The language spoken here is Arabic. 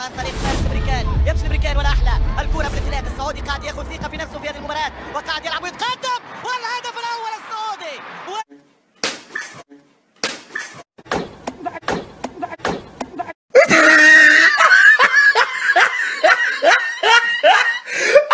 عن طريق فارس بريكان يمشي بريكان ولا أحلى. الكرة في الاتحاد السعودي قاعد ياخذ ثقة في نفسه في هذه المباراة وقاعد يلعب